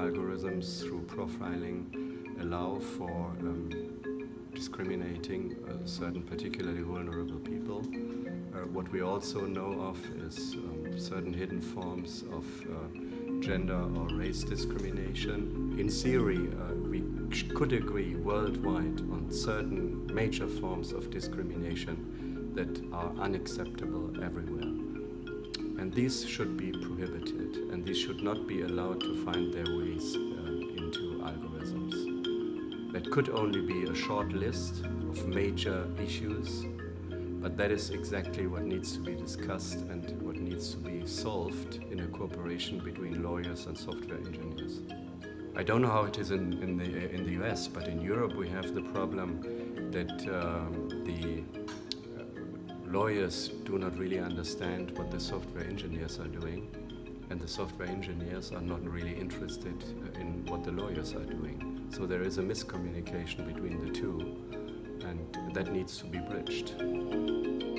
sometimes through profiling allow for um, discriminating uh, certain particularly vulnerable people. Uh, what we also know of is um, certain hidden forms of uh, gender or race discrimination. In theory, uh, we could agree worldwide on certain major forms of discrimination that are unacceptable everywhere. And these should be prohibited, and these should not be allowed to find their ways uh, into algorithms. That could only be a short list of major issues, but that is exactly what needs to be discussed and what needs to be solved in a cooperation between lawyers and software engineers. I don't know how it is in, in, the, in the US, but in Europe we have the problem that um, the lawyers do not really understand what the software engineers are doing and the software engineers are not really interested uh, in what the lawyers are doing. So there is a miscommunication between the two and that needs to be bridged.